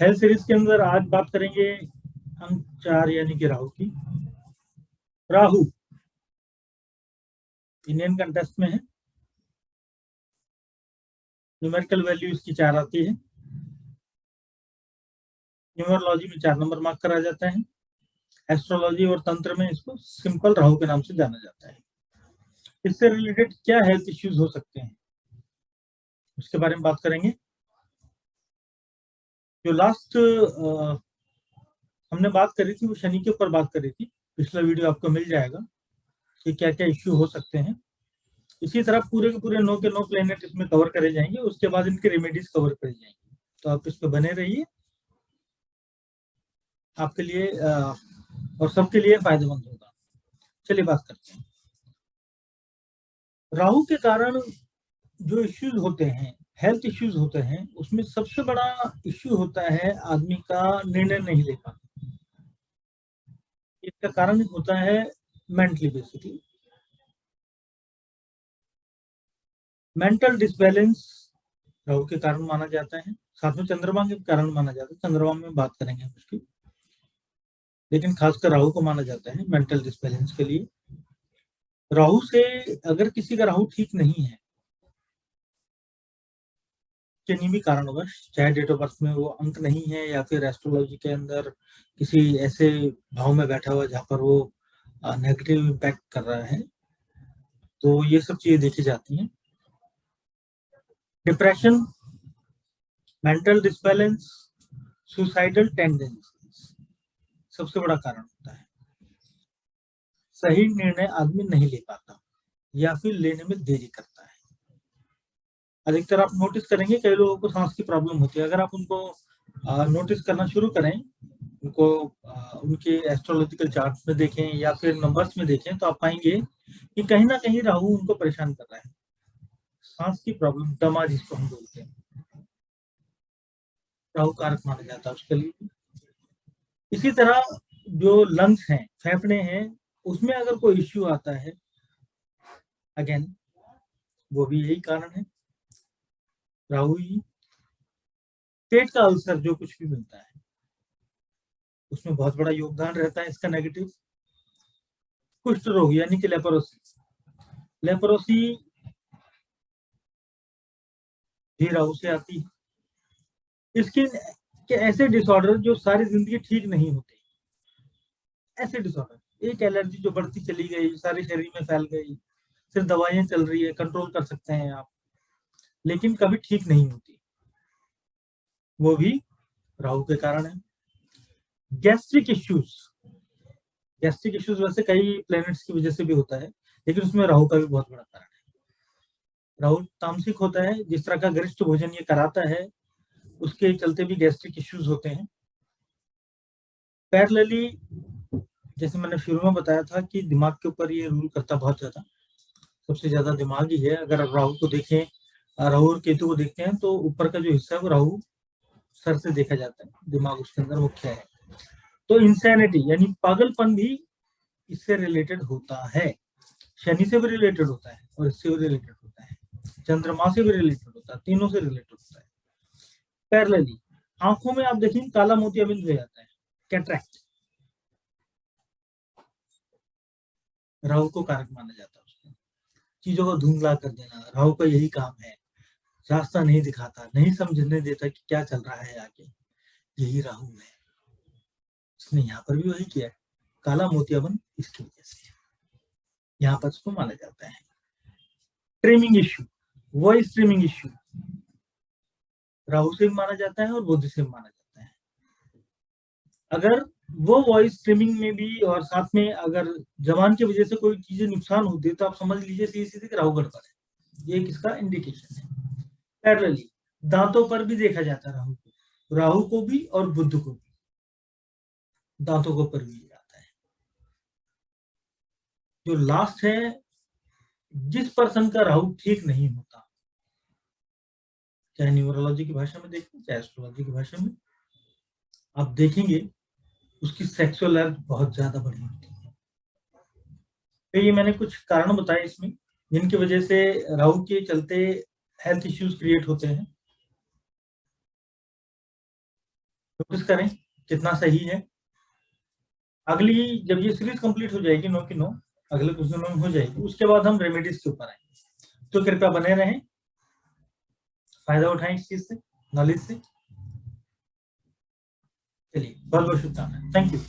Health series के अंदर आज बात करेंगे अंक चार यानी कि राहु की। राहु इंडियन कंटेस्ट में है। न्यूमेरिकल वैल्यू इसकी चार आती है। न्यूमरोलॉजी में चार नंबर मार्क करा जाता है। एस्ट्रोलॉजी और तंत्र में इसको सिंपल राहु के नाम से जाना जाता है। इससे रिलेटेड क्या हेल्थ इश्यूज़ हो सकते हैं? उसके बारे में बात करेंगे। जो लास्ट आ, हमने बात करी थी वो शनि के ऊपर बात करी थी। पिछला वीडियो आपको मिल जाएगा कि क्या क्या इश्यू हो सकते हैं। इसी तरह पूरे के पूरे नो के नो प्लेनेट इसमें कवर करे जाएँगे उसके बाद इनके रेमेडीज कवर करी जाएँगे। तो आप इस पर बने रहिए। आपके लिए आ, और सबके लिए फ़ायदेमंद होगा। चलिए बात करते हैं। राहु के कारण जो इश्यूज़ होते हैं हेल्थ इश्यूज़ होते हैं, उसमें सबसे बड़ा इश्यू होता है आदमी का निर्णय नहीं ले पाना। इसका कारण होता है mentally basically mental disbalance Rahu के कारण माना जाता है, साथ में चंद्रमा के कारण माना जाता है, चंद्रमा में बात करेंगे उसकी। लेकिन खासकर राहु को माना जाता है मेंटल डिसबैलेंस के लिए। राहु से अगर किसी का राहु ठीक नहीं है किन्हीं भी कारणवश चाहे डेट ऑफ़ बर्थ में वो अंक नहीं है या फिर एस्ट्रोलॉजी के अंदर किसी ऐसे भाव में बैठा हुआ जहाँ पर वो नेगेटिव इम्पैक्ट कर रहा है तो ये सब चीज़ें देखी जाती हैं। Depression mental disbalance suicidal tendencies सबसे बड़ा कारण होता है। सही निर्णय आदमी नहीं ले पाता या फिर लेने में देरी करता अधिकतर आप नोटिस करेंगे, कई लोगों को सांस की प्रॉब्लम होती है। अगर आप उनको नोटिस करना शुरू करें, उनको उनके एस्ट्रोलॉजिकल चार्ट में देखें या फिर नंबर्स में देखें तो आप पाएँगे कि कहीं ना कहीं राहु उनको परेशान कर रहा है। सांस की प्रॉब्लम दमा जिसको हम बोलते हैं। राहु कारक माना जाता है उसके लिए। इसी तरह जो लंग्स हैं, फेफड़े हैं, उसमें अगर कोई इश्यू आता है अगेन वो भी यही कारण है। राहु ही पेट का अल्सर जो कुछ भी मिलता है, उसमें बहुत बड़ा योगदान रहता है इसका नेगेटिव कुष्ठ रोग, यानी कि लेपरोसी लेपरोसी भी राहु से आती है। स्किन के ऐसे डिसऑर्डर जो सारी ज़िंदगी ठीक नहीं होते। ऐसे डिसऑर्डर एक एलर्जी जो बढ़ती चली गई, सारे शरीर में फैल गई, सिर्फ़ दवाइयाँ चल रही है कंट्रोल कर सकते हैं आप। लेकिन कभी ठीक नहीं होती। वो भी राहु के कारण है। गैस्ट्रिक इश्यूज़ गैस्ट्रिक इश्यूज़ वैसे कई प्लैनेट्स की वजह से भी होता है, लेकिन उसमें राहु का भी बहुत बड़ा कारण है। राहु तामसिक होता है, जिस तरह का गरिष्ठ भोजन ये कराता है, उसके चलते भी गैस्ट्रिक इश्यूज़ होते हैं। पैरलली जैसे मैंने शुरू में बताया था कि दिमाग के ऊपर ये रूल करता बहुत ज़्यादा। सबसे ज़्यादा दिमाग ही है। अगर आप राहु को देखें राहु और केतु को देखते हैं तो ऊपर का जो हिस्सा है वो राहु सर से देखा जाता है, दिमाग उसके अंदर मुख्य है। तो इंसैनिटी यानी पागलपन भी इससे रिलेटेड होता है। शनि से भी रिलेटेड होता है और इससे भी रिलेटेड होता है। चंद्रमा से भी रिलेटेड होता है, तीनों से रिलेटेड होता है। पैरलली आँखों में आप देखेंगे काला मोतिया बिंदु हो जाता है। कैट्रैक्ट राहु को कारक माना जाता है उसको। चीज़ों को धुंधला कर देना राहु का यही काम है। रास्ता नहीं दिखाता, नहीं समझने देता कि क्या चल रहा है आगे। यही राहु है। इसने यहाँ पर भी वही किया है। काला मोतियाबन इसकी वजह से। यहाँ पर उसको माना जाता है। Trimming issue voice trimming issue Rahu से भी माना जाता है और बुद्ध से माना जाता है। अगर वो वॉइस स्ट्रीमिंग में भी और साथ में अगर जवान की वजह से कोई चीज़ें नुकसान होती है तो आप समझ लीजिए सीधे सीधे राहु गड़बड़ है। ये किसका इंडिकेशन है? पैरलली, दांतों पर भी देखा जाता है राहु को। राहु को भी और बुद्ध को भी। दांतों को पर भी जाता है। जो लास्ट है, जिस पर्सन का राहु ठीक नहीं होता, चाहे न्यूमरोलॉजी की भाषा में देखें, चाहे एस्ट्रोलॉजी की भाषा में, आप देखेंगे, उसकी सेक्सुअल लाइफ बहुत ज़्यादा बड़ी होती है। तो ये मैंने कुछ कारण बताए इसमें, जिनकी वजह से राहु के चलते हेल्थ इश्यूज़ क्रिएट होते हैं। नोटिस करें, कितना सही है। अगली, जब ये सीरीज़ कंप्लीट हो जाएगी नो की नो अगले कुछ दिनों में हो जाएगी। उसके बाद हम रेमेडीज के ऊपर आएँगे। तो कृपया बने रहें। फ़ायदा उठाएँ इस चीज़ से नॉलेज से। चलिए बहुत बहुत शुभकामनाएँ। Thank you